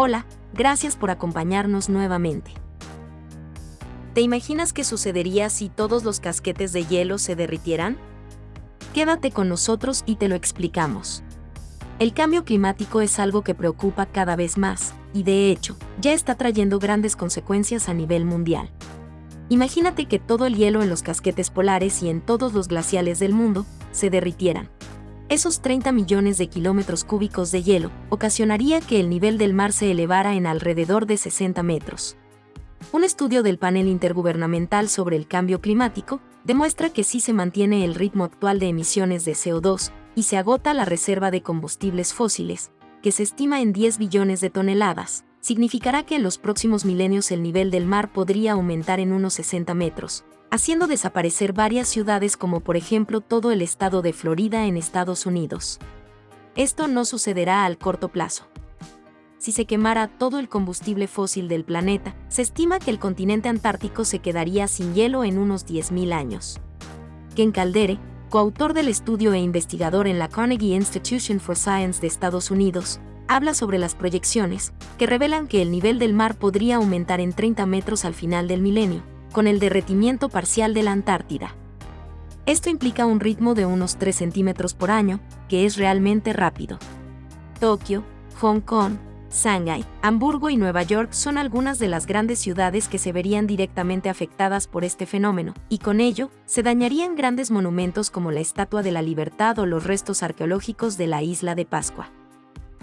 Hola, gracias por acompañarnos nuevamente. ¿Te imaginas qué sucedería si todos los casquetes de hielo se derritieran? Quédate con nosotros y te lo explicamos. El cambio climático es algo que preocupa cada vez más, y de hecho, ya está trayendo grandes consecuencias a nivel mundial. Imagínate que todo el hielo en los casquetes polares y en todos los glaciales del mundo se derritieran. Esos 30 millones de kilómetros cúbicos de hielo ocasionaría que el nivel del mar se elevara en alrededor de 60 metros. Un estudio del panel intergubernamental sobre el cambio climático demuestra que si se mantiene el ritmo actual de emisiones de CO2 y se agota la reserva de combustibles fósiles, que se estima en 10 billones de toneladas, significará que en los próximos milenios el nivel del mar podría aumentar en unos 60 metros, haciendo desaparecer varias ciudades como por ejemplo todo el estado de Florida en Estados Unidos. Esto no sucederá al corto plazo. Si se quemara todo el combustible fósil del planeta, se estima que el continente antártico se quedaría sin hielo en unos 10.000 años. Ken Caldere, coautor del estudio e investigador en la Carnegie Institution for Science de Estados Unidos, habla sobre las proyecciones, que revelan que el nivel del mar podría aumentar en 30 metros al final del milenio, con el derretimiento parcial de la Antártida. Esto implica un ritmo de unos 3 centímetros por año, que es realmente rápido. Tokio, Hong Kong, Shanghai, Hamburgo y Nueva York son algunas de las grandes ciudades que se verían directamente afectadas por este fenómeno, y con ello, se dañarían grandes monumentos como la Estatua de la Libertad o los restos arqueológicos de la isla de Pascua.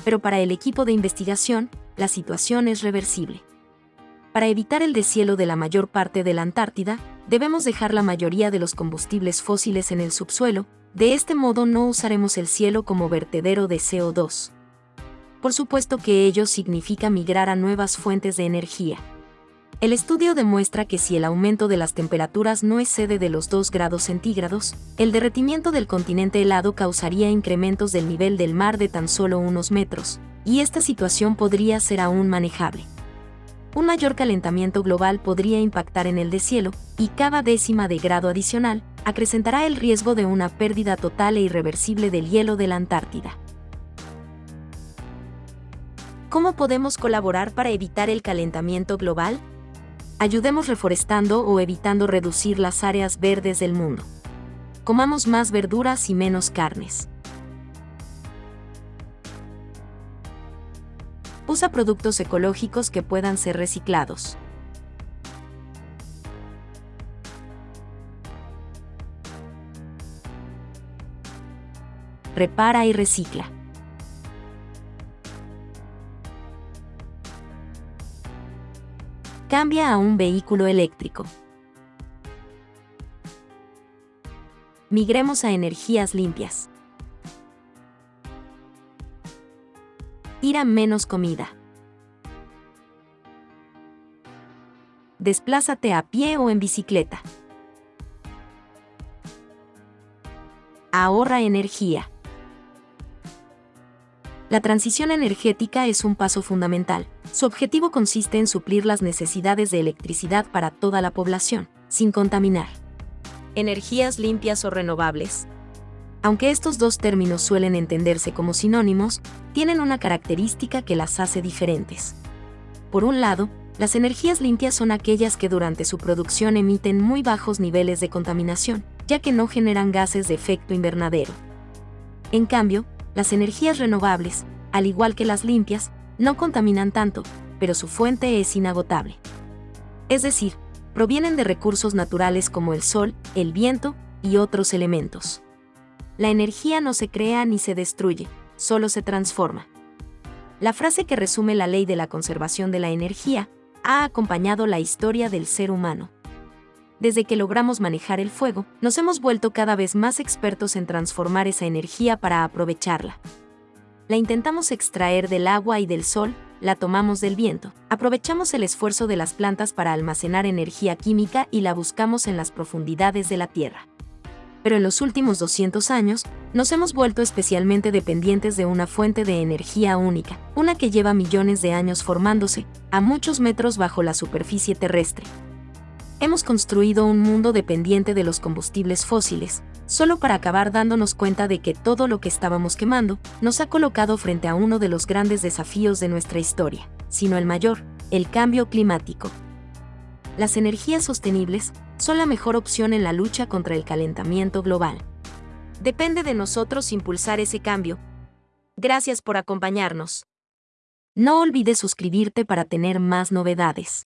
Pero para el equipo de investigación, la situación es reversible. Para evitar el deshielo de la mayor parte de la Antártida, debemos dejar la mayoría de los combustibles fósiles en el subsuelo, de este modo no usaremos el cielo como vertedero de CO2. Por supuesto que ello significa migrar a nuevas fuentes de energía. El estudio demuestra que si el aumento de las temperaturas no excede de los 2 grados centígrados, el derretimiento del continente helado causaría incrementos del nivel del mar de tan solo unos metros, y esta situación podría ser aún manejable un mayor calentamiento global podría impactar en el deshielo, y cada décima de grado adicional acrecentará el riesgo de una pérdida total e irreversible del hielo de la Antártida. ¿Cómo podemos colaborar para evitar el calentamiento global? Ayudemos reforestando o evitando reducir las áreas verdes del mundo. Comamos más verduras y menos carnes. Usa productos ecológicos que puedan ser reciclados. Repara y recicla. Cambia a un vehículo eléctrico. Migremos a energías limpias. Menos comida. Desplázate a pie o en bicicleta. Ahorra energía. La transición energética es un paso fundamental. Su objetivo consiste en suplir las necesidades de electricidad para toda la población, sin contaminar. Energías limpias o renovables aunque estos dos términos suelen entenderse como sinónimos, tienen una característica que las hace diferentes. Por un lado, las energías limpias son aquellas que durante su producción emiten muy bajos niveles de contaminación, ya que no generan gases de efecto invernadero. En cambio, las energías renovables, al igual que las limpias, no contaminan tanto, pero su fuente es inagotable. Es decir, provienen de recursos naturales como el sol, el viento y otros elementos. La energía no se crea ni se destruye, solo se transforma. La frase que resume la ley de la conservación de la energía ha acompañado la historia del ser humano. Desde que logramos manejar el fuego, nos hemos vuelto cada vez más expertos en transformar esa energía para aprovecharla. La intentamos extraer del agua y del sol, la tomamos del viento, aprovechamos el esfuerzo de las plantas para almacenar energía química y la buscamos en las profundidades de la Tierra pero en los últimos 200 años nos hemos vuelto especialmente dependientes de una fuente de energía única, una que lleva millones de años formándose, a muchos metros bajo la superficie terrestre. Hemos construido un mundo dependiente de los combustibles fósiles, solo para acabar dándonos cuenta de que todo lo que estábamos quemando nos ha colocado frente a uno de los grandes desafíos de nuestra historia, sino el mayor, el cambio climático. Las energías sostenibles son la mejor opción en la lucha contra el calentamiento global. Depende de nosotros impulsar ese cambio. Gracias por acompañarnos. No olvides suscribirte para tener más novedades.